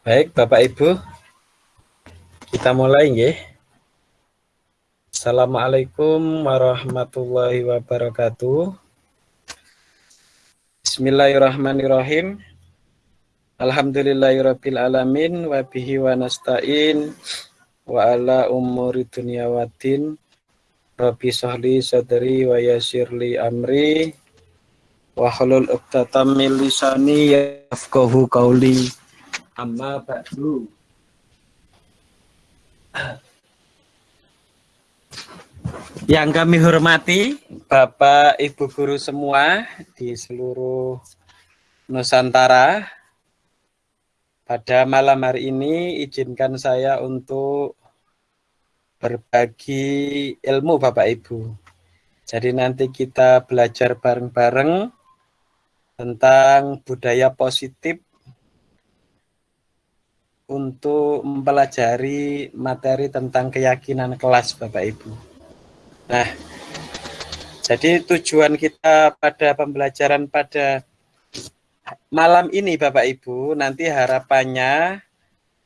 Baik, Bapak Ibu, kita mulai nggih. Assalamualaikum warahmatullahi wabarakatuh. Bismillahirrahmanirrahim. Alhamdulillahirabbil alamin wa bihi wa nasta'in wa ala umuri dunya waddin. Rabbi sahli sadri wa yasirli amri wa halul 'uqdatam min lisani yafqahu qawli amma ba'du yang kami hormati Bapak Ibu guru semua di seluruh Nusantara pada malam hari ini izinkan saya untuk berbagi ilmu Bapak Ibu. Jadi nanti kita belajar bareng-bareng tentang budaya positif untuk mempelajari materi tentang keyakinan kelas Bapak Ibu. Nah, jadi tujuan kita pada pembelajaran pada malam ini Bapak Ibu, nanti harapannya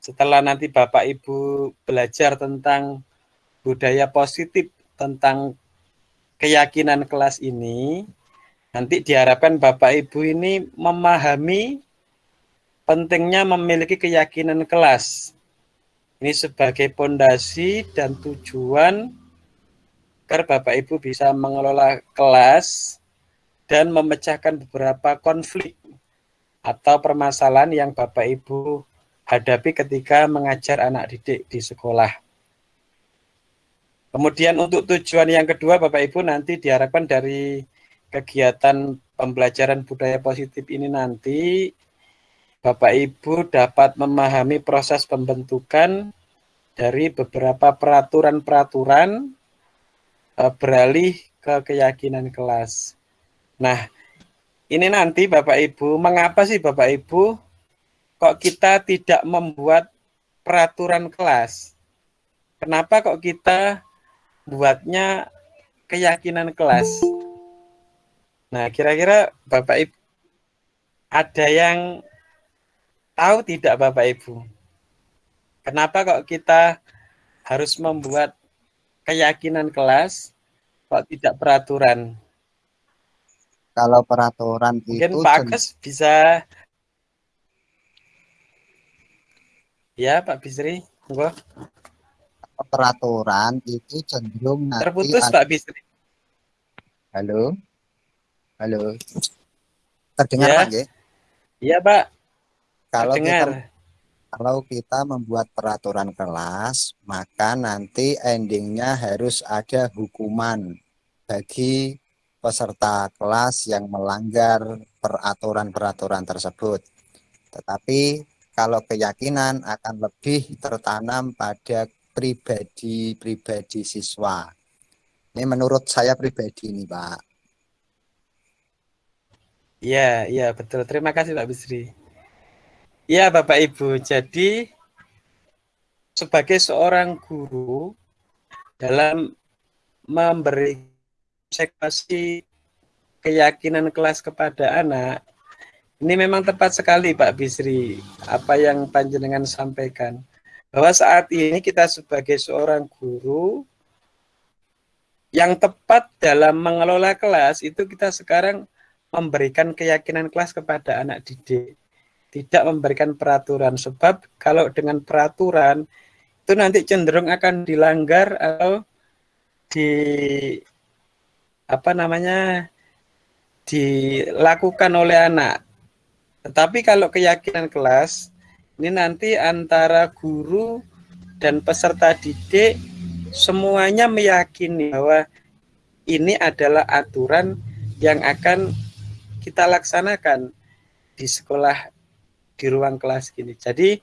setelah nanti Bapak Ibu belajar tentang budaya positif tentang keyakinan kelas ini, nanti diharapkan Bapak Ibu ini memahami pentingnya memiliki keyakinan kelas. Ini sebagai pondasi dan tujuan agar Bapak Ibu bisa mengelola kelas dan memecahkan beberapa konflik atau permasalahan yang Bapak Ibu hadapi ketika mengajar anak didik di sekolah. Kemudian untuk tujuan yang kedua Bapak Ibu nanti diharapkan dari kegiatan pembelajaran budaya positif ini nanti Bapak Ibu dapat memahami proses pembentukan dari beberapa peraturan-peraturan uh, beralih ke keyakinan kelas. Nah, ini nanti Bapak Ibu, mengapa sih Bapak Ibu kok kita tidak membuat peraturan kelas? Kenapa kok kita buatnya keyakinan kelas? Nah, kira-kira Bapak Ibu ada yang Tahu tidak Bapak Ibu? Kenapa kok kita harus membuat keyakinan kelas kok tidak peraturan? Kalau peraturan Mungkin itu Pak Agus bisa Ya, Pak Bisri, enggak. Peraturan itu cenderung nanti terputus. Pak Bisri. Halo. Halo. Terdengar ya. Pak, Iya, Pak kalau kita kalau kita membuat peraturan kelas, maka nanti endingnya harus ada hukuman bagi peserta kelas yang melanggar peraturan-peraturan tersebut. Tetapi kalau keyakinan akan lebih tertanam pada pribadi-pribadi siswa. Ini menurut saya pribadi ini, Pak. Iya, iya betul. Terima kasih Pak Bisri. Ya Bapak Ibu, jadi sebagai seorang guru dalam memberi konsekuensi keyakinan kelas kepada anak, ini memang tepat sekali Pak Bisri, apa yang Panjenengan sampaikan. Bahwa saat ini kita sebagai seorang guru, yang tepat dalam mengelola kelas itu kita sekarang memberikan keyakinan kelas kepada anak didik tidak memberikan peraturan sebab kalau dengan peraturan itu nanti cenderung akan dilanggar atau di apa namanya dilakukan oleh anak. Tetapi kalau keyakinan kelas ini nanti antara guru dan peserta didik semuanya meyakini bahwa ini adalah aturan yang akan kita laksanakan di sekolah di ruang kelas gini. Jadi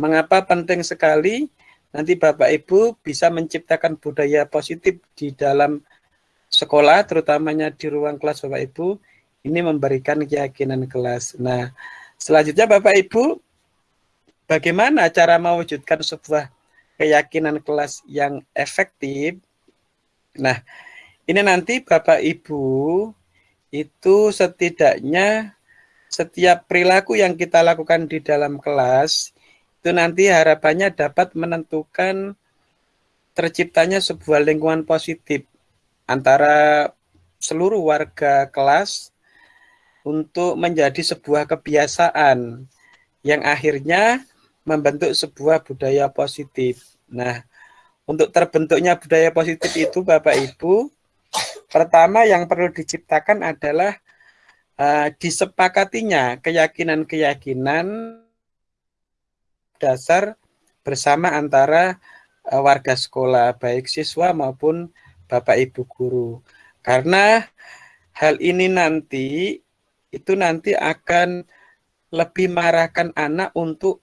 mengapa penting sekali nanti Bapak Ibu bisa menciptakan budaya positif di dalam sekolah, terutamanya di ruang kelas Bapak Ibu, ini memberikan keyakinan kelas. Nah, selanjutnya Bapak Ibu, bagaimana cara mewujudkan sebuah keyakinan kelas yang efektif? Nah, ini nanti Bapak Ibu itu setidaknya setiap perilaku yang kita lakukan di dalam kelas itu nanti harapannya dapat menentukan terciptanya sebuah lingkungan positif antara seluruh warga kelas untuk menjadi sebuah kebiasaan yang akhirnya membentuk sebuah budaya positif. Nah, untuk terbentuknya budaya positif itu Bapak Ibu, pertama yang perlu diciptakan adalah uh, disepakatinya keyakinan-keyakinan dasar bersama antara uh, warga sekolah, baik siswa maupun Bapak Ibu guru. Karena hal ini nanti itu nanti akan lebih mengarahkan anak untuk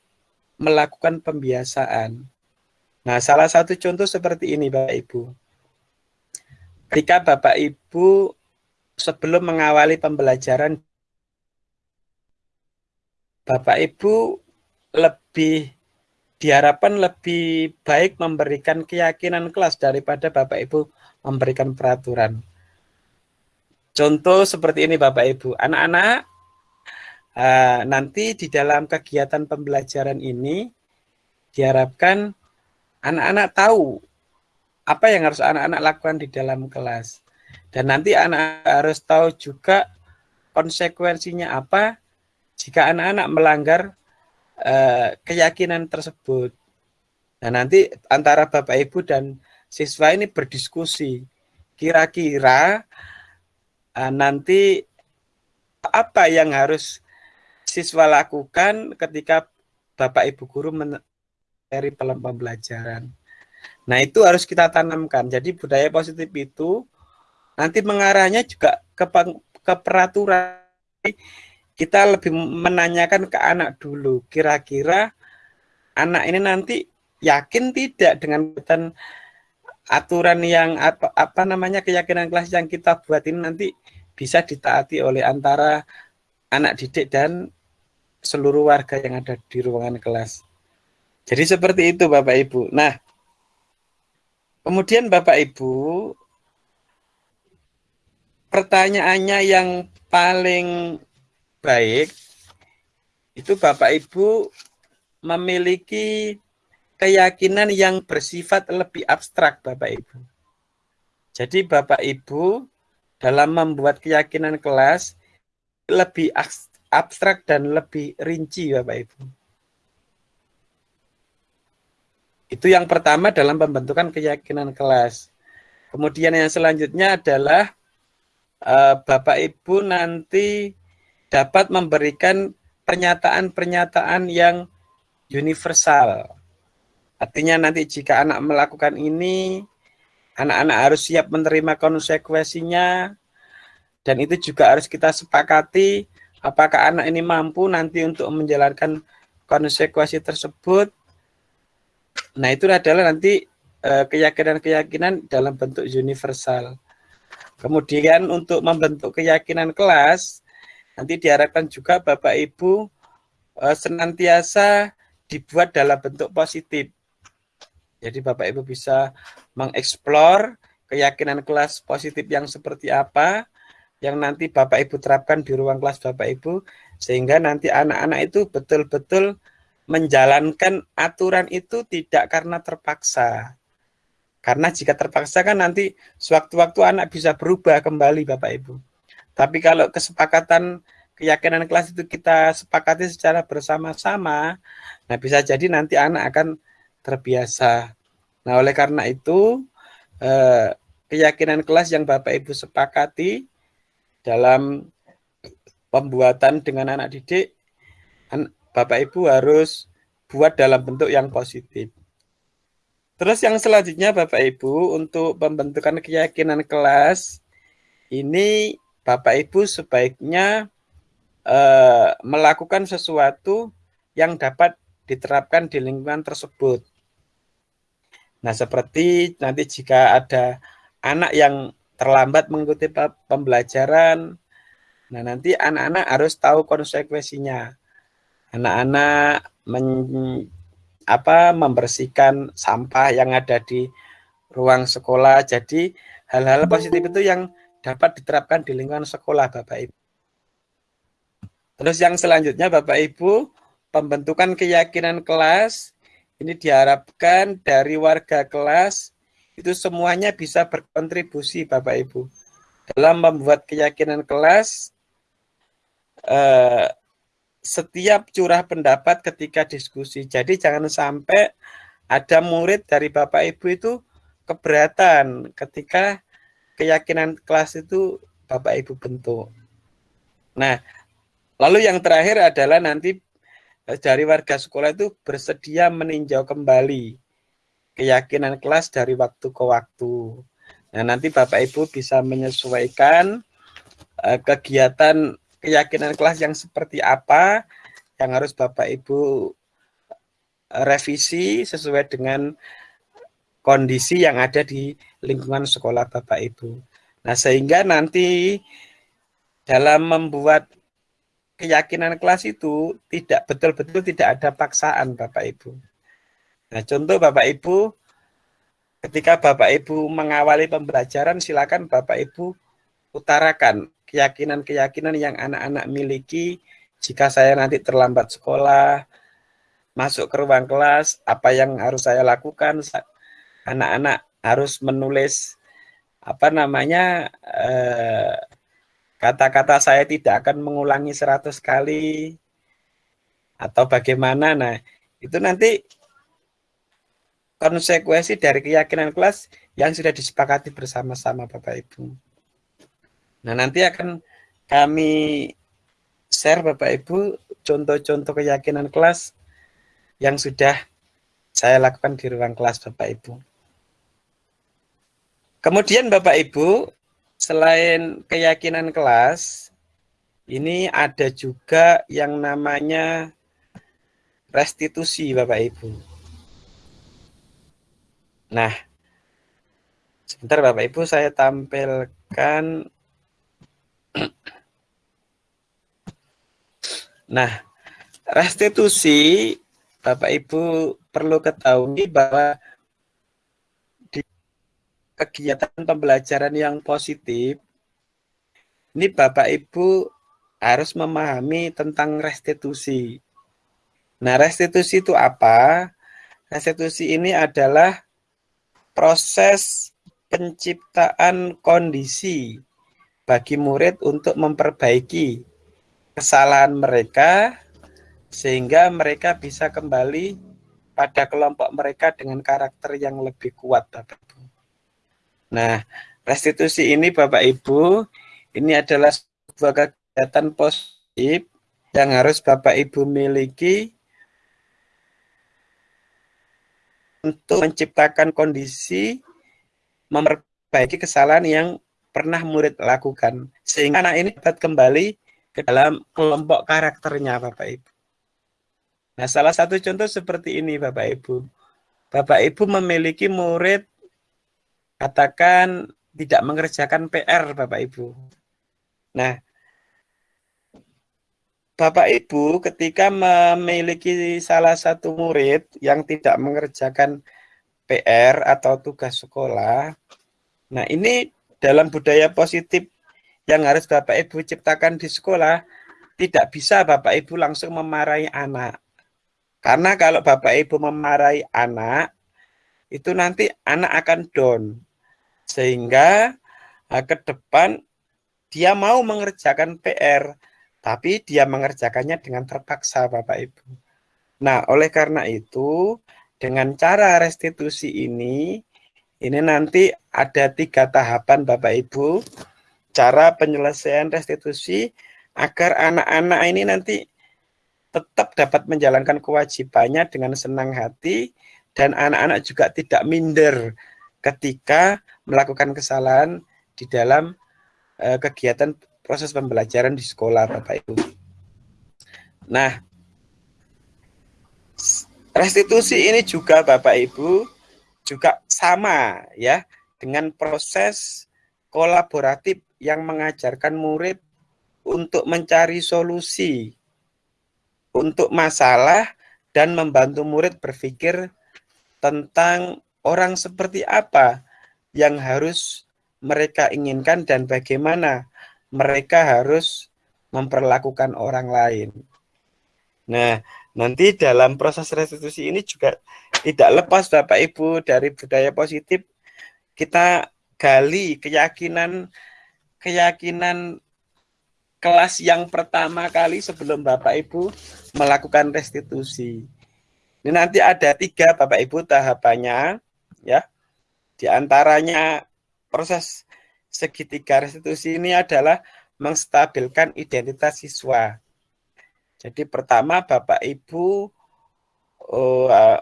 melakukan pembiasaan. Nah, salah satu contoh seperti ini Bapak Ibu. Ketika Bapak Ibu sebelum mengawali pembelajaran Bapak Ibu lebih diharapkan lebih baik memberikan keyakinan kelas daripada Bapak Ibu memberikan peraturan. Contoh seperti ini Bapak Ibu, anak-anak uh, nanti di dalam kegiatan pembelajaran ini diharapkan anak-anak tahu apa yang harus anak-anak lakukan di dalam kelas. Dan nanti anak, harus tahu juga konsekuensinya apa jika anak-anak melanggar uh, keyakinan tersebut. Nah nanti antara Bapak Ibu dan siswa ini berdiskusi. Kira-kira uh, nanti apa yang harus siswa lakukan ketika Bapak Ibu guru dari pembelajaran. Nah, itu harus kita tanamkan. Jadi budaya positif itu nanti mengarahnya juga ke, ke peraturan. Kita lebih menanyakan ke anak dulu, kira-kira anak ini nanti yakin tidak dengan aturan yang apa, apa namanya keyakinan kelas yang kita buat ini nanti bisa ditaati oleh antara anak didik dan seluruh warga yang ada di ruangan kelas. Jadi seperti itu Bapak Ibu. Nah, kemudian Bapak Ibu, pertanyaannya yang paling baik itu Bapak Ibu memiliki keyakinan yang bersifat lebih abstrak Bapak Ibu. Jadi Bapak Ibu dalam membuat keyakinan kelas lebih abstrak dan lebih rinci Bapak Ibu. Itu yang pertama dalam pembentukan keyakinan kelas. Kemudian yang selanjutnya adalah uh, Bapak Ibu nanti dapat memberikan pernyataan-pernyataan yang universal Artinya nanti jika anak melakukan ini, anak-anak harus siap menerima konsekuensinya, dan itu juga harus kita sepakati apakah anak ini mampu nanti untuk menjalankan konsekuensi tersebut. Nah itu adalah nanti eh, keyakinan-keyakinan dalam bentuk universal. Kemudian untuk membentuk keyakinan kelas, nanti diharapkan juga Bapak Ibu eh, senantiasa dibuat dalam bentuk positif. Jadi Bapak Ibu bisa mengeksplor keyakinan kelas positif yang seperti apa yang nanti Bapak Ibu terapkan di ruang kelas Bapak Ibu sehingga nanti anak-anak itu betul-betul menjalankan aturan itu tidak karena terpaksa. Karena jika terpaksa kan nanti sewaktu-waktu anak bisa berubah kembali Bapak Ibu. Tapi kalau kesepakatan keyakinan kelas itu kita sepakati secara bersama-sama, nah bisa jadi nanti anak akan terbiasa. Nah, oleh karena itu eh, keyakinan kelas yang Bapak Ibu sepakati dalam pembuatan dengan anak didik, Bapak Ibu harus buat dalam bentuk yang positif. Terus yang selanjutnya Bapak Ibu untuk pembentukan keyakinan kelas ini Bapak Ibu sebaiknya eh, melakukan sesuatu yang dapat diterapkan di lingkungan tersebut. Nah, seperti nanti jika ada anak yang terlambat mengikuti pembelajaran, nah nanti anak-anak harus tahu konsekuensinya. Anak-anak apa membersihkan sampah yang ada di ruang sekolah. Jadi hal-hal positif itu yang dapat diterapkan di lingkungan sekolah, Bapak Ibu. Terus yang selanjutnya Bapak Ibu pembentukan keyakinan kelas ini diharapkan dari warga kelas itu semuanya bisa berkontribusi Bapak Ibu dalam membuat keyakinan kelas eh, setiap curah pendapat ketika diskusi. Jadi jangan sampai ada murid dari Bapak Ibu itu keberatan ketika keyakinan kelas itu Bapak Ibu bentuk. Nah, lalu yang terakhir adalah nanti eh, dari warga sekolah itu bersedia meninjau kembali keyakinan kelas dari waktu ke waktu. Nah, nanti Bapak Ibu bisa menyesuaikan uh, kegiatan keyakinan kelas yang seperti apa yang harus Bapak Ibu eh, revisi sesuai dengan kondisi yang ada di lingkungan sekolah Bapak Ibu. Nah, sehingga nanti dalam membuat keyakinan kelas itu tidak betul-betul tidak ada paksaan Bapak Ibu. Nah, contoh Bapak Ibu, ketika Bapak Ibu mengawali pembelajaran, silakan Bapak Ibu utarakan keyakinan-keyakinan yang anak-anak miliki jika saya nanti terlambat sekolah, masuk ke ruang kelas, apa yang harus saya lakukan? Anak-anak harus menulis apa namanya eh, kata-kata eh, saya tidak akan mengulangi 100 kali atau bagaimana. Nah, itu nanti konsekuensi dari keyakinan kelas yang sudah disepakati bersama-sama Bapak Ibu. Nah, nanti akan kami share Bapak Ibu contoh-contoh keyakinan kelas yang sudah saya lakukan di ruang kelas Bapak Ibu. Kemudian Bapak Ibu, selain keyakinan kelas, ini ada juga yang namanya restitusi Bapak Ibu. Nah, sebentar Bapak Ibu saya tampilkan. Nah, restitusi Bapak Ibu perlu ketahui bahwa di kegiatan pembelajaran yang positif, ini Bapak Ibu harus memahami tentang restitusi. Nah, restitusi itu apa? Restitusi ini adalah proses penciptaan kondisi bagi murid untuk memperbaiki kesalahan mereka sehingga mereka bisa kembali pada kelompok mereka dengan karakter yang lebih kuat Bapak Ibu. Nah, restitusi ini Bapak Ibu, ini adalah sebuah kegiatan positif yang harus Bapak Ibu miliki untuk menciptakan kondisi memperbaiki kesalahan yang pernah murid lakukan sehingga anak ini dapat kembali ke dalam kelompok karakternya Bapak Ibu. Nah, salah satu contoh seperti ini Bapak Ibu. Bapak Ibu memiliki murid katakan tidak mengerjakan PR Bapak Ibu. Nah, Bapak Ibu ketika memiliki salah satu murid yang tidak mengerjakan PR atau tugas sekolah, nah ini dalam budaya positif yang harus Bapak Ibu ciptakan di sekolah, tidak bisa Bapak Ibu langsung memarahi anak. Karena kalau Bapak Ibu memarahi anak, itu nanti anak akan down. Sehingga eh, ke depan dia mau mengerjakan PR, tapi dia mengerjakannya dengan terpaksa Bapak Ibu. Nah, oleh karena itu, dengan cara restitusi ini, ini nanti ada tiga tahapan Bapak Ibu, cara penyelesaian restitusi agar anak-anak ini nanti tetap dapat menjalankan kewajibannya dengan senang hati dan anak-anak juga tidak minder ketika melakukan kesalahan di dalam uh, kegiatan proses pembelajaran di sekolah Bapak Ibu. Nah, restitusi ini juga Bapak Ibu juga sama ya dengan proses kolaboratif yang mengajarkan murid untuk mencari solusi untuk masalah dan membantu murid berpikir tentang orang seperti apa yang harus mereka inginkan dan bagaimana mereka harus memperlakukan orang lain. Nah, Nanti dalam proses restitusi ini juga tidak lepas Bapak Ibu dari budaya positif kita gali keyakinan keyakinan kelas yang pertama kali sebelum Bapak Ibu melakukan restitusi. Ini nanti ada tiga Bapak Ibu tahapannya ya. Di antaranya proses segitiga restitusi ini adalah menstabilkan identitas siswa. Jadi pertama Bapak Ibu uh,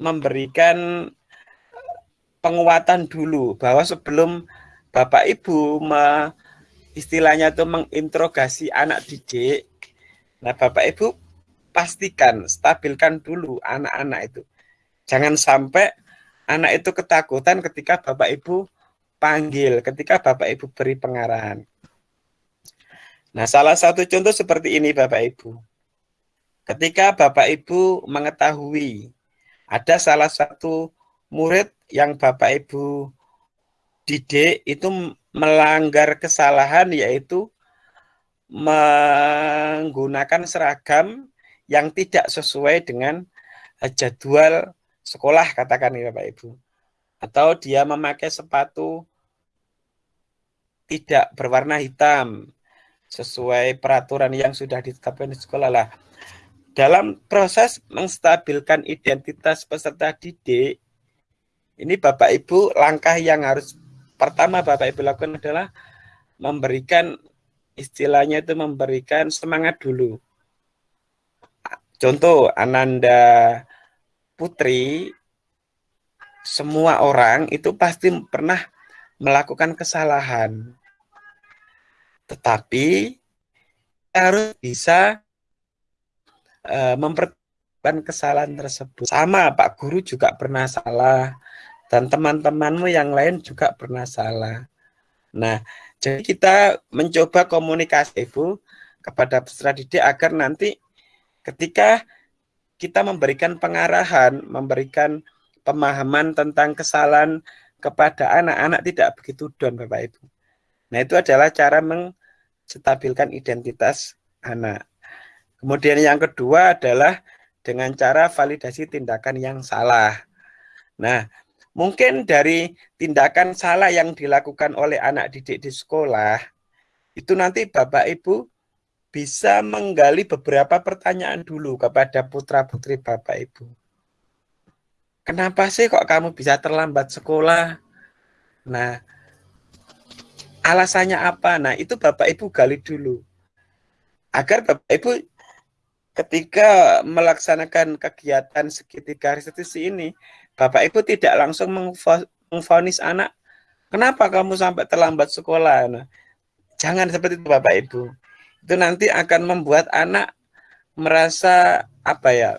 memberikan penguatan dulu bahwa sebelum Bapak Ibu me, istilahnya itu menginterogasi anak didik. Nah, Bapak Ibu pastikan stabilkan dulu anak-anak itu. Jangan sampai anak itu ketakutan ketika Bapak Ibu panggil, ketika Bapak Ibu beri pengarahan. Nah, salah satu contoh seperti ini Bapak Ibu. Ketika Bapak Ibu mengetahui ada salah satu murid yang Bapak Ibu didik itu melanggar kesalahan yaitu menggunakan seragam yang tidak sesuai dengan jadwal sekolah katakan ya Bapak Ibu. Atau dia memakai sepatu tidak berwarna hitam sesuai peraturan yang sudah ditetapkan di sekolah lah. Dalam proses menstabilkan identitas peserta didik, ini Bapak Ibu langkah yang harus pertama Bapak Ibu lakukan adalah memberikan istilahnya itu memberikan semangat dulu. Contoh Ananda Putri, semua orang itu pasti pernah melakukan kesalahan. Tetapi harus bisa uh, mempertahankan kesalahan tersebut. Sama Pak Guru juga pernah salah dan teman-temanmu yang lain juga pernah salah. Nah, jadi kita mencoba komunikasi Ibu kepada peserta didik agar nanti ketika kita memberikan pengarahan, memberikan pemahaman tentang kesalahan kepada anak-anak tidak begitu down Bapak Ibu. Nah, itu adalah cara menstabilkan identitas anak. Kemudian yang kedua adalah dengan cara validasi tindakan yang salah. Nah, mungkin dari tindakan salah yang dilakukan oleh anak didik di sekolah, itu nanti Bapak Ibu bisa menggali beberapa pertanyaan dulu kepada putra-putri Bapak Ibu. Kenapa sih kok kamu bisa terlambat sekolah? Nah, alasannya apa? Nah, itu Bapak Ibu gali dulu. Agar Bapak Ibu ketika melaksanakan kegiatan segitiga restitusi ini, Bapak Ibu tidak langsung mengfonis anak, kenapa kamu sampai terlambat sekolah? Nah, jangan seperti itu Bapak Ibu. Itu nanti akan membuat anak merasa apa ya?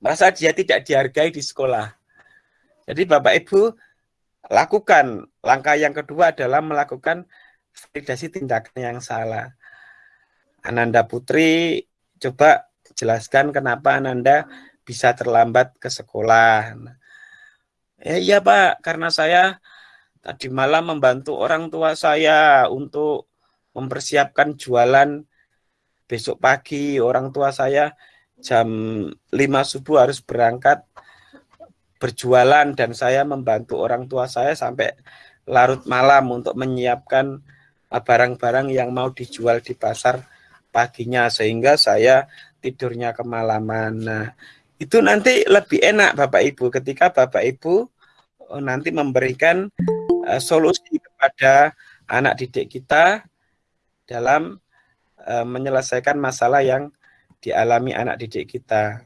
Merasa dia tidak dihargai di sekolah. Jadi Bapak Ibu lakukan. Langkah yang kedua adalah melakukan validasi tindakan yang salah. Ananda Putri, coba jelaskan kenapa Ananda bisa terlambat ke sekolah. Ya iya Pak, karena saya tadi malam membantu orang tua saya untuk mempersiapkan jualan besok pagi. Orang tua saya jam 5 subuh harus berangkat berjualan dan saya membantu orang tua saya sampai larut malam untuk menyiapkan barang-barang yang mau dijual di pasar paginya sehingga saya tidurnya kemalaman. Nah, itu nanti lebih enak Bapak Ibu ketika Bapak Ibu uh, nanti memberikan uh, solusi kepada anak didik kita dalam uh, menyelesaikan masalah yang dialami anak didik kita.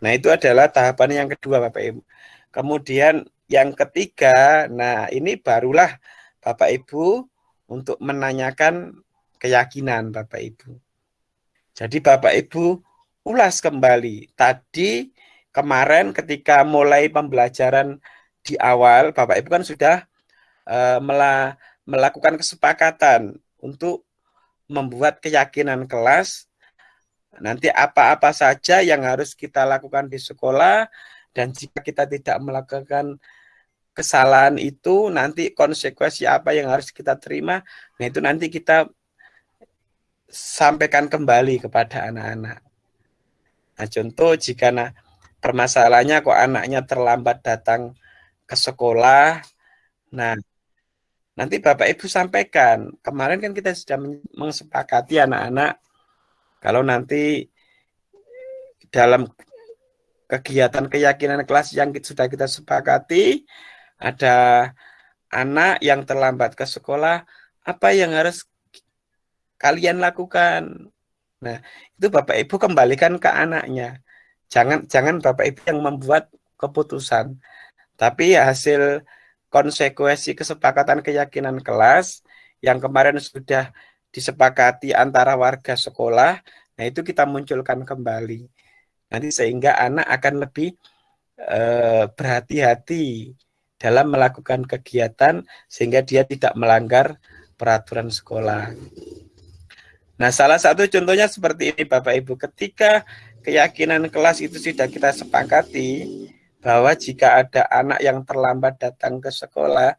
Nah, itu adalah tahapan yang kedua Bapak Ibu. Kemudian yang ketiga, nah ini barulah Bapak Ibu untuk menanyakan keyakinan Bapak Ibu. Jadi Bapak Ibu ulas kembali. Tadi kemarin ketika mulai pembelajaran di awal, Bapak Ibu kan sudah uh, melakukan kesepakatan untuk membuat keyakinan kelas nanti apa-apa saja yang harus kita lakukan di sekolah dan jika kita tidak melakukan kesalahan itu nanti konsekuensi apa yang harus kita terima nah itu nanti kita sampaikan kembali kepada anak-anak Nah, contoh jika nah, permasalahannya kok anaknya terlambat datang ke sekolah, nah nanti Bapak Ibu sampaikan. Kemarin kan kita sudah mengsepakati anak-anak kalau nanti dalam kegiatan keyakinan kelas yang sudah kita sepakati ada anak yang terlambat ke sekolah, apa yang harus kalian lakukan? Nah, itu Bapak Ibu kembalikan ke anaknya. Jangan jangan Bapak Ibu yang membuat keputusan. Tapi hasil konsekuensi kesepakatan keyakinan kelas yang kemarin sudah disepakati antara warga sekolah, nah itu kita munculkan kembali. Nanti sehingga anak akan lebih eh, berhati-hati dalam melakukan kegiatan sehingga dia tidak melanggar peraturan sekolah. Nah, salah satu contohnya seperti ini Bapak Ibu, ketika keyakinan kelas itu sudah kita sepakati bahwa jika ada anak yang terlambat datang ke sekolah,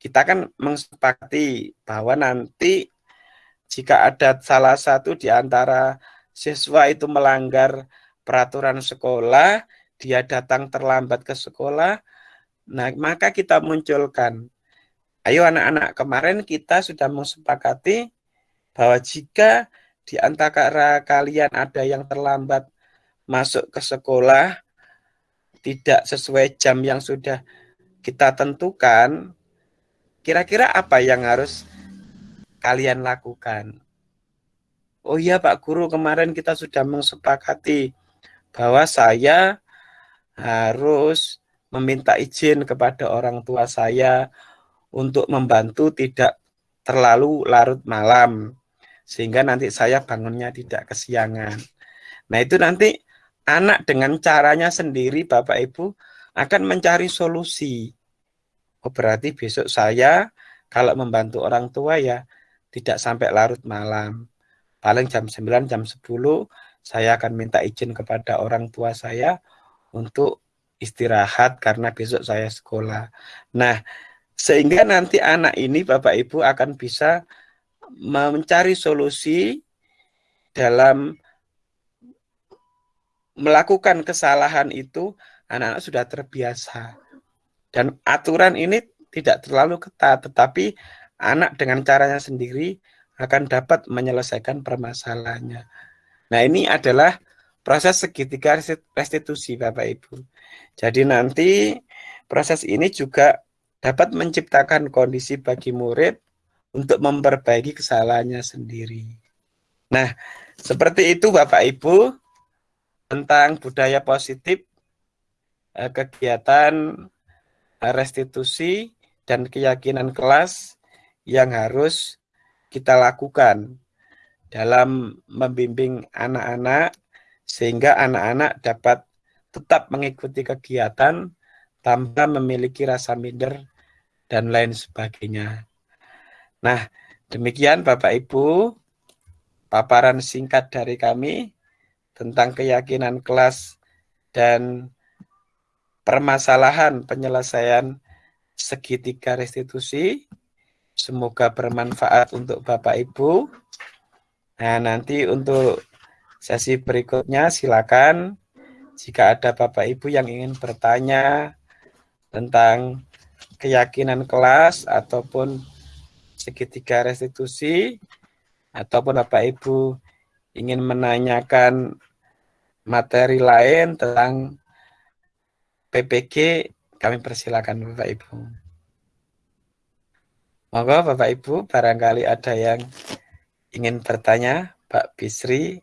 kita kan mengsepakati bahwa nanti jika ada salah satu di antara siswa itu melanggar peraturan sekolah, dia datang terlambat ke sekolah, Nah, maka kita munculkan, ayo anak-anak, kemarin kita sudah mensepakati bahwa jika di antara kalian ada yang terlambat masuk ke sekolah, tidak sesuai jam yang sudah kita tentukan, kira-kira apa yang harus kalian lakukan? Oh iya Pak Guru, kemarin kita sudah mensepakati bahwa saya harus meminta izin kepada orang tua saya untuk membantu tidak terlalu larut malam sehingga nanti saya bangunnya tidak kesiangan. Nah, itu nanti anak dengan caranya sendiri Bapak Ibu akan mencari solusi. Oh, berarti besok saya kalau membantu orang tua ya tidak sampai larut malam. Paling jam 9, jam 10 saya akan minta izin kepada orang tua saya untuk istirahat karena besok saya sekolah. Nah, sehingga nanti anak ini Bapak Ibu akan bisa mencari solusi dalam melakukan kesalahan itu anak-anak sudah terbiasa. Dan aturan ini tidak terlalu ketat, tetapi anak dengan caranya sendiri akan dapat menyelesaikan permasalahannya. Nah, ini adalah proses segitiga restitusi Bapak Ibu. Jadi nanti proses ini juga dapat menciptakan kondisi bagi murid untuk memperbaiki kesalahannya sendiri. Nah, seperti itu Bapak Ibu tentang budaya positif eh, kegiatan eh, restitusi dan keyakinan kelas yang harus kita lakukan dalam membimbing anak-anak sehingga anak-anak dapat tetap mengikuti kegiatan tanpa memiliki rasa minder dan lain sebagainya. Nah, demikian Bapak Ibu, paparan singkat dari kami tentang keyakinan kelas dan permasalahan penyelesaian segitiga restitusi. Semoga bermanfaat untuk Bapak Ibu. Nah, nanti untuk Sesi berikutnya silakan jika ada Bapak Ibu yang ingin bertanya tentang keyakinan kelas ataupun segitiga restitusi ataupun Bapak Ibu ingin menanyakan materi lain tentang PPG kami persilakan Bapak Ibu. Monggo Bapak Ibu barangkali ada yang ingin bertanya Pak Bisri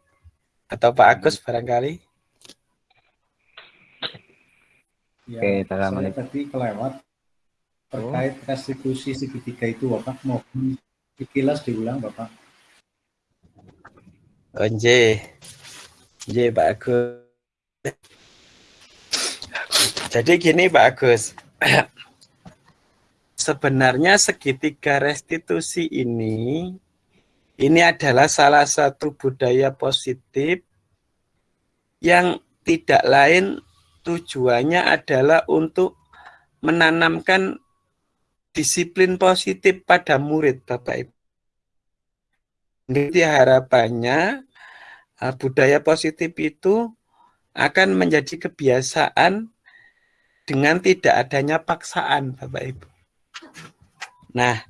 atau Pak Agus barangkali? Ya, Oke, saya tadi kelewat terkait oh. restitusi segitiga itu Bapak mohon dikilas diulang Bapak. Oh, J. J Pak Agus. Jadi gini Pak Agus. Sebenarnya segitiga restitusi ini ini adalah salah satu budaya positif yang tidak lain tujuannya adalah untuk menanamkan disiplin positif pada murid Bapak Ibu. Jadi harapannya uh, budaya positif itu akan menjadi kebiasaan dengan tidak adanya paksaan, Bapak Ibu. Nah,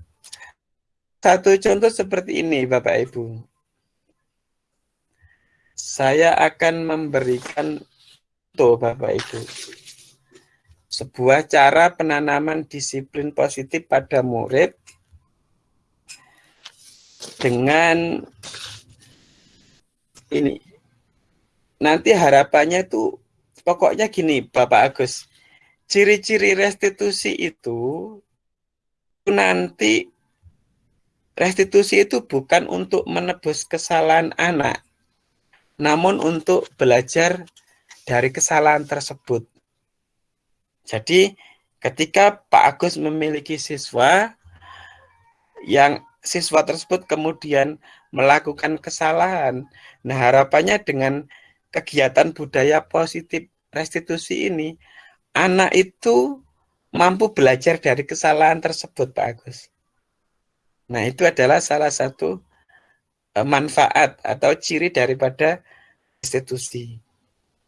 satu contoh seperti ini, Bapak Ibu. Saya akan memberikan contoh, Bapak Ibu. Sebuah cara penanaman disiplin positif pada murid dengan ini. Nanti harapannya itu pokoknya gini, Bapak Agus ciri-ciri restitusi itu nanti restitusi itu bukan untuk menebus kesalahan anak, namun untuk belajar dari kesalahan tersebut. Jadi ketika Pak Agus memiliki siswa yang siswa tersebut kemudian melakukan kesalahan, nah harapannya dengan kegiatan budaya positif restitusi ini anak itu mampu belajar dari kesalahan tersebut, Pak Agus. Nah, itu adalah salah satu eh, manfaat atau ciri daripada institusi.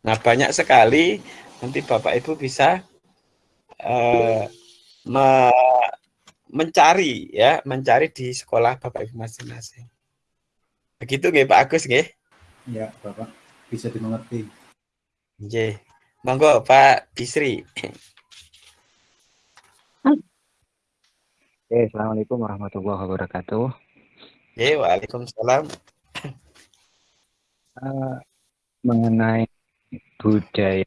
Nah, banyak sekali nanti Bapak Ibu bisa uh, me mencari ya, mencari di sekolah Bapak Ibu masing-masing. Begitu nggih Pak Agus nggih? Ya, Bapak. Bisa dimengerti. Nggih. Monggo Pak Bisri. Oke, Assalamualaikum warahmatullahi wabarakatuh. Oke, Waalaikumsalam. Uh, mengenai budaya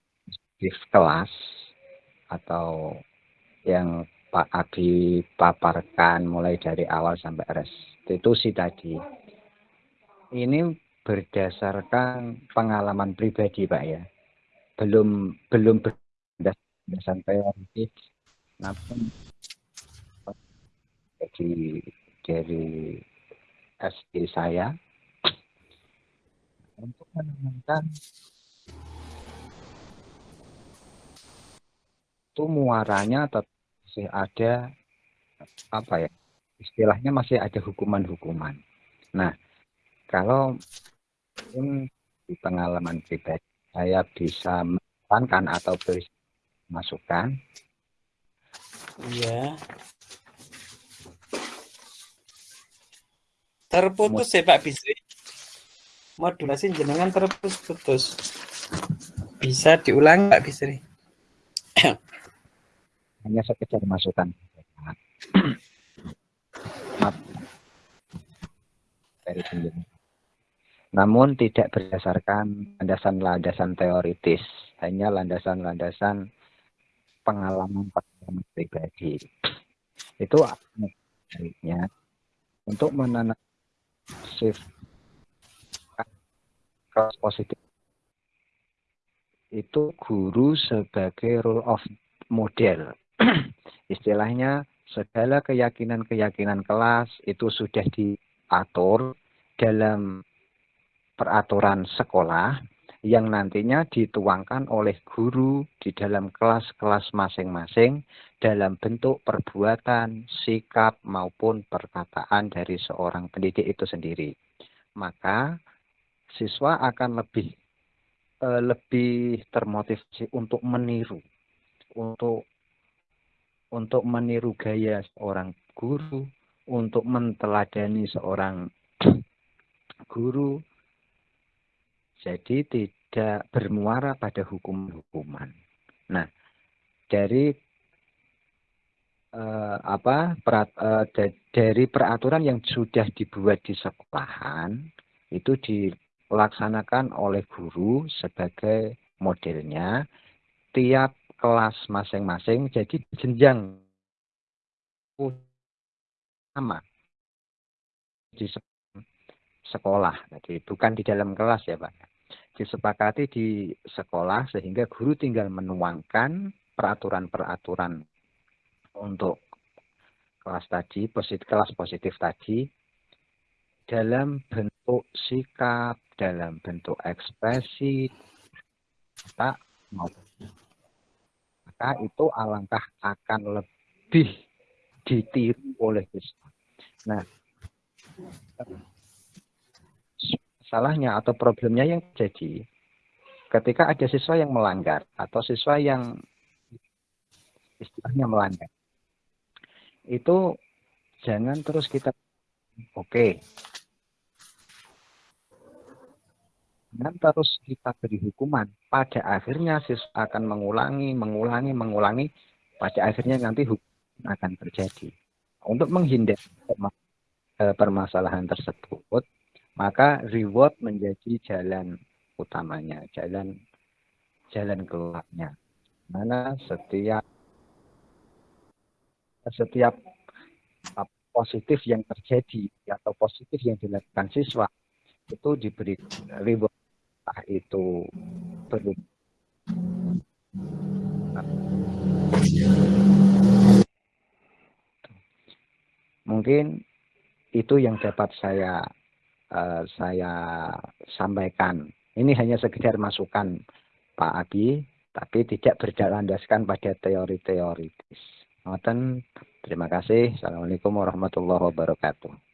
di kelas atau yang Pak Abi paparkan mulai dari awal sampai restitusi tadi. Ini berdasarkan pengalaman pribadi Pak ya. Belum belum berdasarkan teoritis namun dari dari SD saya untuk menemukan itu muaranya masih ada apa ya istilahnya masih ada hukuman-hukuman. Nah kalau di pengalaman pribadi saya bisa menekankan atau beri masukan. Iya. Terputus ya Pak Bisri. Modulasi jenengan terputus-putus. Bisa diulang Pak Bisri? Hanya sekedar masukan. dari namun tidak berdasarkan landasan-landasan teoritis, hanya landasan-landasan pengalaman-pengalaman pribadi. Itu baiknya untuk menanam shift kelas positif itu guru sebagai role of model. Istilahnya segala keyakinan-keyakinan kelas itu sudah diatur dalam peraturan sekolah yang nantinya dituangkan oleh guru di dalam kelas-kelas masing-masing dalam bentuk perbuatan, sikap maupun perkataan dari seorang pendidik itu sendiri. Maka siswa akan lebih eh, lebih termotivasi untuk meniru, untuk untuk meniru gaya seorang guru, untuk menteladani seorang guru, jadi tidak bermuara pada hukum-hukuman. Nah, dari uh, apa perat, uh, dari peraturan yang sudah dibuat di sekolahan itu dilaksanakan oleh guru sebagai modelnya tiap kelas masing-masing jadi jenjang. Sama. Di sekolah. Jadi bukan di dalam kelas ya pak. Disepakati di sekolah sehingga guru tinggal menuangkan peraturan-peraturan untuk kelas tadi, positif, kelas positif tadi dalam bentuk sikap, dalam bentuk ekspresi, tak maupun maka itu alangkah akan lebih ditiru oleh siswa. Nah, masalahnya atau problemnya yang terjadi ketika ada siswa yang melanggar atau siswa yang istilahnya melanggar itu jangan terus kita oke. Jangan terus kita beri hukuman. Pada akhirnya siswa akan mengulangi mengulangi mengulangi. Pada akhirnya nanti hukum akan terjadi. Untuk menghindari eh, permasalahan tersebut maka reward menjadi jalan utamanya, jalan jalan keluarnya. Mana setiap setiap positif yang terjadi atau positif yang dilakukan siswa itu diberi reward entah itu perlu mungkin itu yang dapat saya uh, saya sampaikan ini hanya sekedar masukan Pak Abi, tapi tidak berlandaskan pada teori-teoritis. Ngoten, terima kasih. Assalamualaikum warahmatullahi wabarakatuh.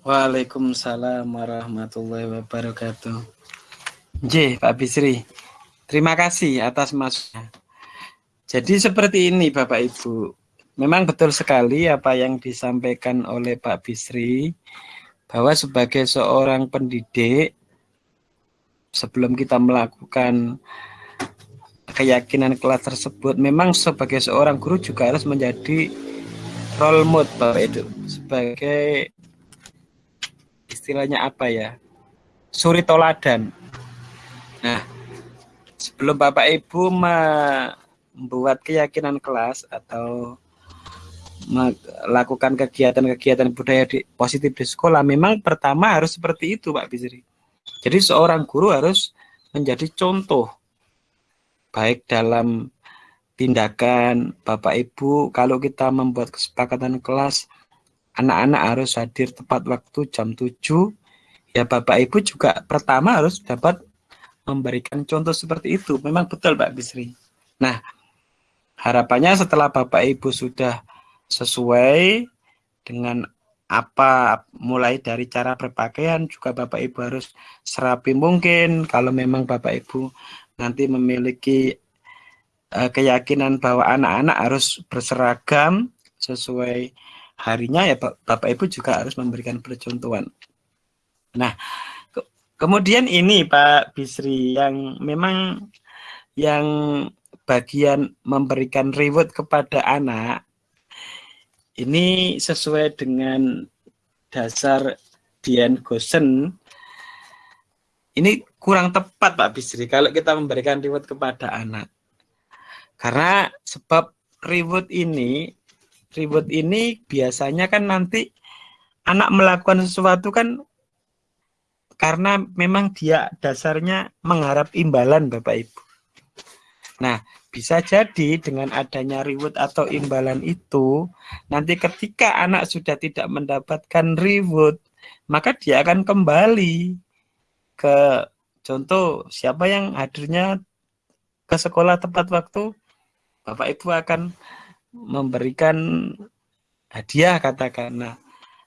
Waalaikumsalam warahmatullahi wabarakatuh. J, Pak Bisri. Terima kasih atas masuknya. Jadi seperti ini Bapak Ibu. Memang betul sekali apa yang disampaikan oleh Pak Bisri bahwa sebagai seorang pendidik sebelum kita melakukan keyakinan kelas tersebut memang sebagai seorang guru juga harus menjadi role model Bapak itu sebagai istilahnya apa ya? Suri toladan. Nah sebelum Bapak Ibu membuat keyakinan kelas atau melakukan kegiatan-kegiatan budaya di, positif di sekolah, memang pertama harus seperti itu Pak Bisri. Jadi seorang guru harus menjadi contoh, baik dalam tindakan Bapak Ibu, kalau kita membuat kesepakatan kelas, anak-anak harus hadir tepat waktu jam 7, ya Bapak Ibu juga pertama harus dapat memberikan contoh seperti itu. Memang betul Pak Bisri. Nah, harapannya setelah Bapak Ibu sudah sesuai dengan apa mulai dari cara berpakaian juga Bapak Ibu harus serapi mungkin kalau memang Bapak Ibu nanti memiliki uh, keyakinan bahwa anak-anak harus berseragam sesuai harinya ya Bapak Ibu juga harus memberikan percontohan. Nah, ke kemudian ini Pak Bisri yang memang yang bagian memberikan reward kepada anak ini sesuai dengan dasar Dian Gosen. Ini kurang tepat Pak Bisri kalau kita memberikan reward kepada anak. Karena sebab reward ini, reward ini biasanya kan nanti anak melakukan sesuatu kan karena memang dia dasarnya mengharap imbalan Bapak Ibu. Nah, bisa jadi dengan adanya reward atau imbalan itu, nanti ketika anak sudah tidak mendapatkan reward, maka dia akan kembali ke contoh siapa yang hadirnya ke sekolah tepat waktu, Bapak Ibu akan memberikan hadiah katakan. Nah,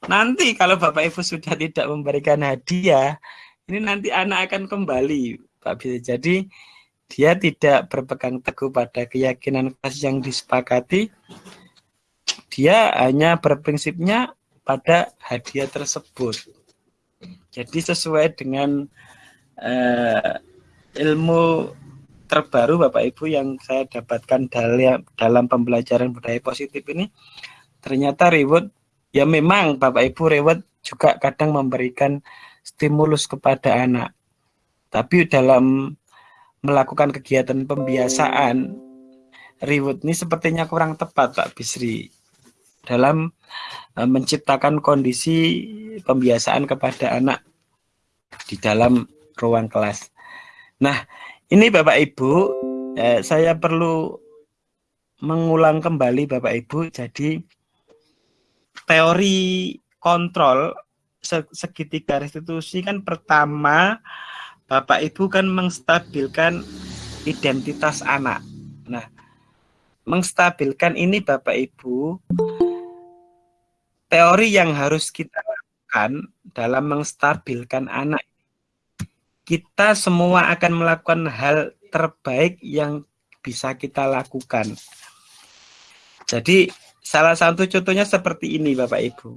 nanti kalau Bapak Ibu sudah tidak memberikan hadiah, ini nanti anak akan kembali, Pak bisa jadi dia tidak berpegang teguh pada keyakinan kelas yang disepakati, dia hanya berprinsipnya pada hadiah tersebut. Jadi sesuai dengan uh, ilmu terbaru Bapak Ibu yang saya dapatkan dalam, dalam pembelajaran budaya positif ini, ternyata reward, ya memang Bapak Ibu reward juga kadang memberikan stimulus kepada anak. Tapi dalam melakukan kegiatan pembiasaan reward ini sepertinya kurang tepat Pak Bisri dalam uh, menciptakan kondisi pembiasaan kepada anak di dalam ruang kelas. Nah, ini Bapak Ibu, eh, saya perlu mengulang kembali Bapak Ibu. Jadi teori kontrol segitiga restitusi kan pertama Bapak Ibu kan mengstabilkan identitas anak. Nah, mengstabilkan ini Bapak Ibu teori yang harus kita lakukan dalam menstabilkan anak, kita semua akan melakukan hal terbaik yang bisa kita lakukan. Jadi salah satu contohnya seperti ini Bapak Ibu.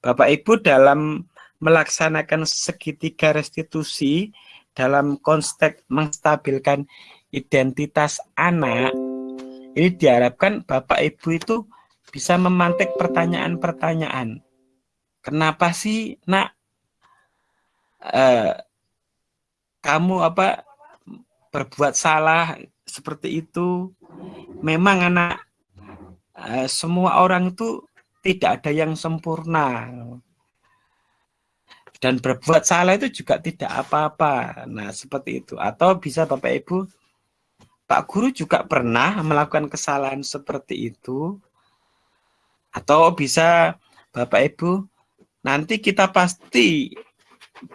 Bapak Ibu dalam melaksanakan segitiga restitusi dalam konteks menstabilkan identitas anak, ini diharapkan Bapak Ibu itu bisa memantik pertanyaan-pertanyaan. Kenapa sih nak eh, kamu apa berbuat salah seperti itu? Memang anak eh, semua orang itu tidak ada yang sempurna dan berbuat salah itu juga tidak apa-apa. Nah, seperti itu. Atau bisa Bapak Ibu, Pak Guru juga pernah melakukan kesalahan seperti itu. Atau bisa Bapak Ibu, nanti kita pasti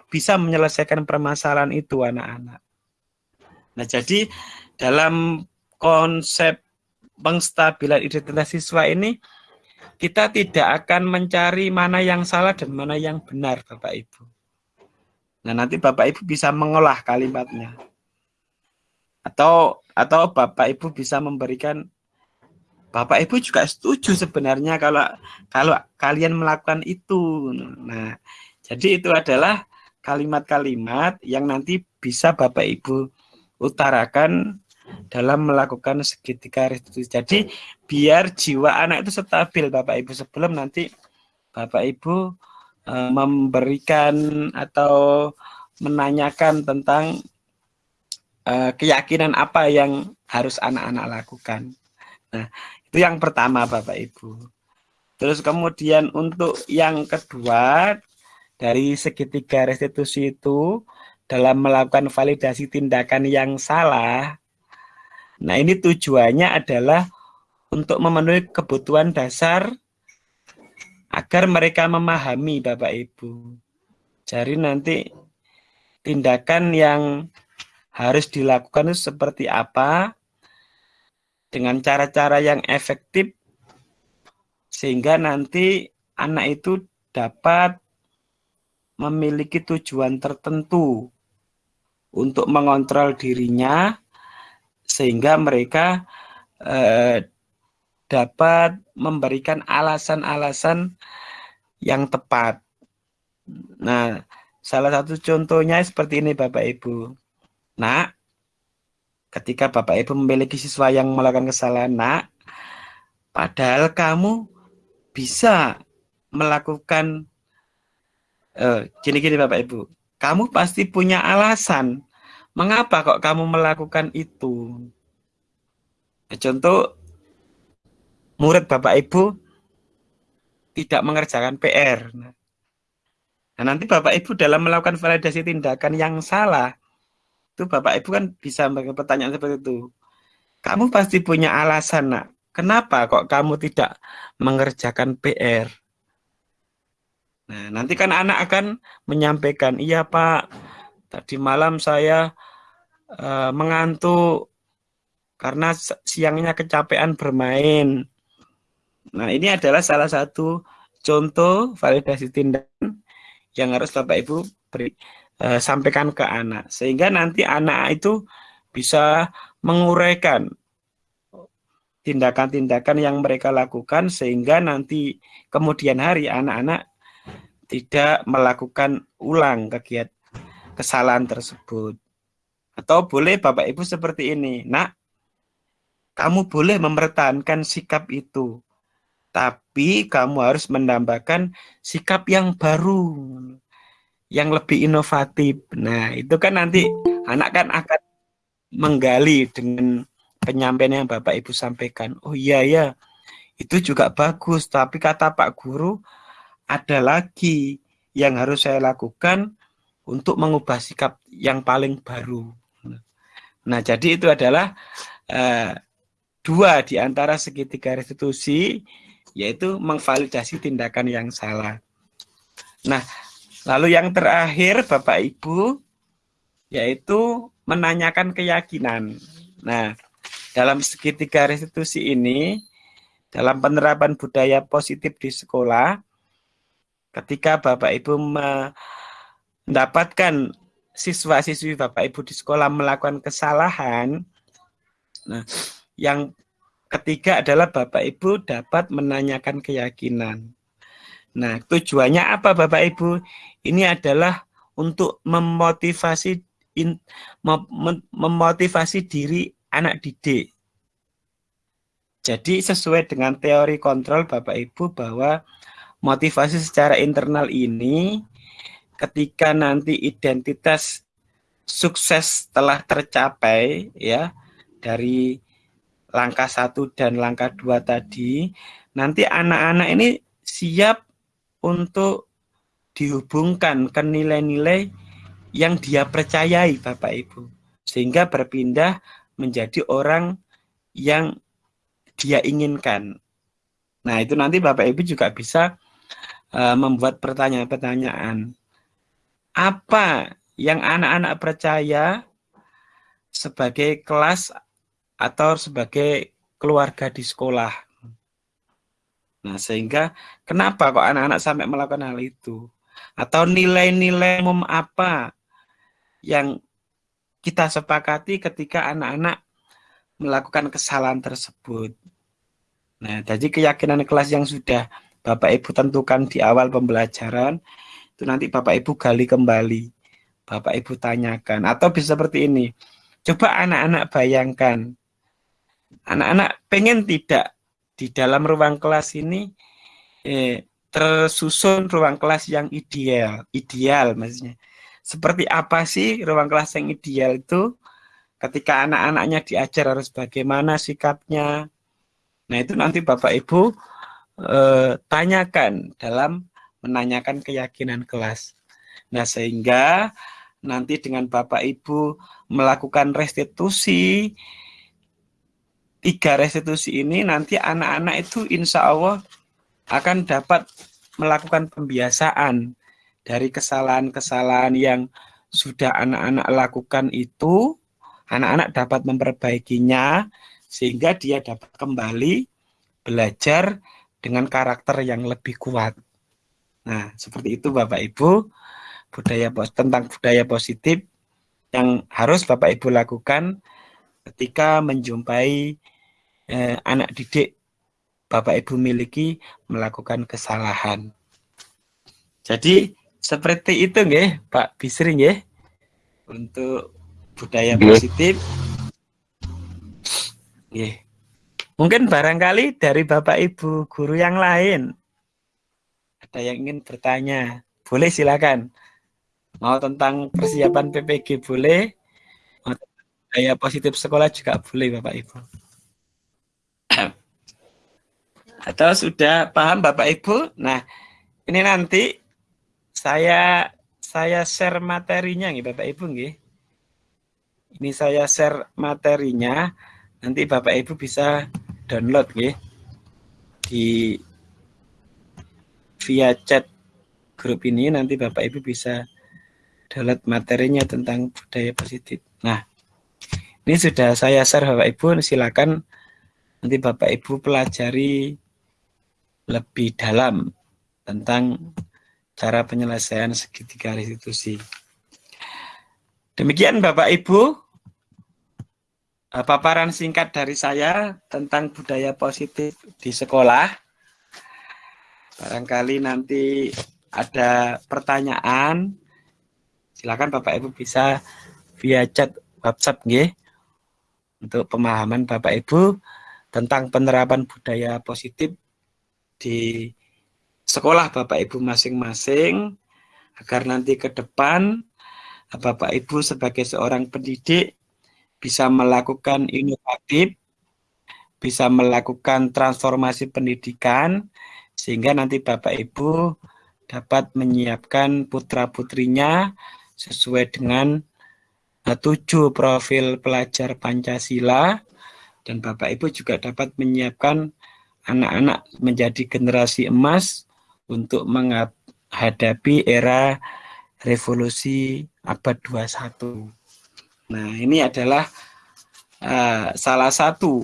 bisa menyelesaikan permasalahan itu anak-anak. Nah, jadi dalam konsep pengstabilan identitas siswa ini, kita tidak akan mencari mana yang salah dan mana yang benar, Bapak Ibu. Nah, nanti Bapak Ibu bisa mengolah kalimatnya. Atau atau Bapak Ibu bisa memberikan Bapak Ibu juga setuju sebenarnya kalau kalau kalian melakukan itu. Nah, jadi itu adalah kalimat-kalimat yang nanti bisa Bapak Ibu utarakan dalam melakukan segitiga restitusi. Jadi biar jiwa anak itu stabil Bapak Ibu sebelum nanti Bapak Ibu e, memberikan atau menanyakan tentang e, keyakinan apa yang harus anak-anak lakukan. Nah, itu yang pertama Bapak Ibu. Terus kemudian untuk yang kedua dari segitiga restitusi itu dalam melakukan validasi tindakan yang salah Nah, ini tujuannya adalah untuk memenuhi kebutuhan dasar agar mereka memahami Bapak Ibu. Jadi nanti tindakan yang harus dilakukan itu seperti apa dengan cara-cara yang efektif sehingga nanti anak itu dapat memiliki tujuan tertentu untuk mengontrol dirinya sehingga mereka eh, dapat memberikan alasan-alasan yang tepat. Nah, salah satu contohnya seperti ini Bapak Ibu. Nah, ketika Bapak Ibu memiliki siswa yang melakukan kesalahan, nak, padahal kamu bisa melakukan gini-gini uh, Bapak Ibu, kamu pasti punya alasan Mengapa kok kamu melakukan itu? Contoh, murid Bapak Ibu tidak mengerjakan PR. Nah, nanti Bapak Ibu dalam melakukan validasi tindakan yang salah, itu Bapak Ibu kan bisa memberikan pertanyaan seperti itu. Kamu pasti punya alasan, nak. Kenapa kok kamu tidak mengerjakan PR? Nah, nanti kan anak akan menyampaikan, iya Pak, tadi malam saya uh, mengantuk karena siangnya kecapean bermain. Nah, ini adalah salah satu contoh validasi tindakan yang harus Bapak Ibu beri, uh, sampaikan ke anak sehingga nanti anak itu bisa menguraikan tindakan-tindakan yang mereka lakukan sehingga nanti kemudian hari anak-anak tidak melakukan ulang kegiatan kesalahan tersebut. Atau boleh Bapak Ibu seperti ini, nak, kamu boleh mempertahankan sikap itu, tapi kamu harus menambahkan sikap yang baru, yang lebih inovatif. Nah, itu kan nanti anak kan akan menggali dengan penyampaian yang Bapak Ibu sampaikan. Oh iya ya, itu juga bagus, tapi kata Pak Guru, ada lagi yang harus saya lakukan untuk mengubah sikap yang paling baru. Nah, jadi itu adalah uh, dua di antara segitiga restitusi, yaitu mengvalidasi tindakan yang salah. Nah, lalu yang terakhir Bapak Ibu, yaitu menanyakan keyakinan. Nah, dalam segitiga restitusi ini, dalam penerapan budaya positif di sekolah, ketika Bapak Ibu mendapatkan siswa-siswi Bapak Ibu di sekolah melakukan kesalahan, nah, yang ketiga adalah Bapak Ibu dapat menanyakan keyakinan. Nah, tujuannya apa Bapak Ibu? Ini adalah untuk memotivasi in, mem, memotivasi diri anak didik. Jadi sesuai dengan teori kontrol Bapak Ibu bahwa motivasi secara internal ini ketika nanti identitas sukses telah tercapai ya dari langkah satu dan langkah dua tadi nanti anak-anak ini siap untuk dihubungkan ke nilai-nilai yang dia percayai Bapak Ibu sehingga berpindah menjadi orang yang dia inginkan. Nah, itu nanti Bapak Ibu juga bisa uh, membuat pertanyaan-pertanyaan. Apa yang anak-anak percaya sebagai kelas atau sebagai keluarga di sekolah? Nah, sehingga kenapa kok anak-anak sampai melakukan hal itu? Atau nilai-nilai umum apa yang kita sepakati ketika anak-anak melakukan kesalahan tersebut. Nah, jadi keyakinan kelas yang sudah Bapak Ibu tentukan di awal pembelajaran, itu nanti Bapak Ibu gali kembali. Bapak Ibu tanyakan. Atau bisa seperti ini. Coba anak-anak bayangkan. Anak-anak pengen tidak di dalam ruang kelas ini eh, tersusun ruang kelas yang ideal, ideal maksudnya. Seperti apa sih ruang kelas yang ideal itu? Ketika anak-anaknya diajar harus bagaimana sikapnya. Nah itu nanti Bapak Ibu eh, tanyakan dalam menanyakan keyakinan kelas. Nah sehingga nanti dengan Bapak Ibu melakukan restitusi, tiga restitusi ini nanti anak-anak itu insya Allah akan dapat melakukan pembiasaan dari kesalahan-kesalahan yang sudah anak-anak lakukan itu, anak-anak dapat memperbaikinya sehingga dia dapat kembali belajar dengan karakter yang lebih kuat. Nah, seperti itu Bapak Ibu, budaya tentang budaya positif yang harus Bapak Ibu lakukan ketika menjumpai eh, anak didik Bapak Ibu miliki melakukan kesalahan. Jadi seperti itu nggih Pak Bisri nggih untuk budaya positif. Nggih. Mungkin barangkali dari Bapak Ibu guru yang lain ada yang ingin bertanya. Boleh silakan. Mau tentang persiapan PPG boleh. Mau budaya positif sekolah juga boleh Bapak Ibu. Atau sudah paham Bapak Ibu? Nah, ini nanti saya saya share materinya nih Bapak Ibu nggih. Ini saya share materinya. Nanti Bapak Ibu bisa download nggih di via chat grup ini nanti Bapak Ibu bisa download materinya tentang budaya positif. Nah, ini sudah saya share Bapak Ibu, silakan nanti Bapak Ibu pelajari lebih dalam tentang cara penyelesaian segitiga restitusi. Demikian Bapak Ibu, paparan singkat dari saya tentang budaya positif di sekolah. Barangkali nanti ada pertanyaan, silakan Bapak Ibu bisa via chat WhatsApp nggih untuk pemahaman Bapak Ibu tentang penerapan budaya positif di sekolah Bapak Ibu masing-masing agar nanti ke depan Bapak Ibu sebagai seorang pendidik bisa melakukan inovatif, bisa melakukan transformasi pendidikan sehingga nanti Bapak Ibu dapat menyiapkan putra-putrinya sesuai dengan tujuh profil pelajar Pancasila dan Bapak Ibu juga dapat menyiapkan anak-anak menjadi generasi emas untuk menghadapi era revolusi abad 21. Nah, ini adalah uh, salah satu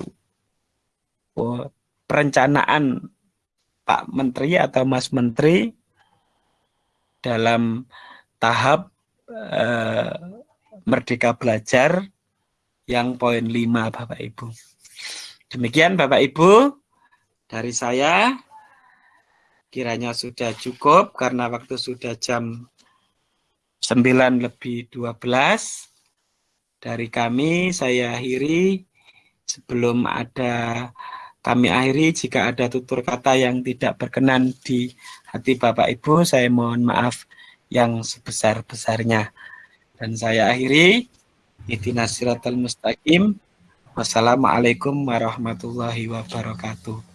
uh, perencanaan Pak Menteri atau Mas Menteri dalam tahap eh, Merdeka Belajar yang poin 5 Bapak Ibu. Demikian Bapak Ibu dari saya kiranya sudah cukup karena waktu sudah jam 9 lebih 12 dari kami saya akhiri sebelum ada kami akhiri jika ada tutur kata yang tidak berkenan di hati Bapak Ibu saya mohon maaf yang sebesar-besarnya dan saya akhiri Ihdinas siratal mustaqim. Wassalamualaikum warahmatullahi wabarakatuh.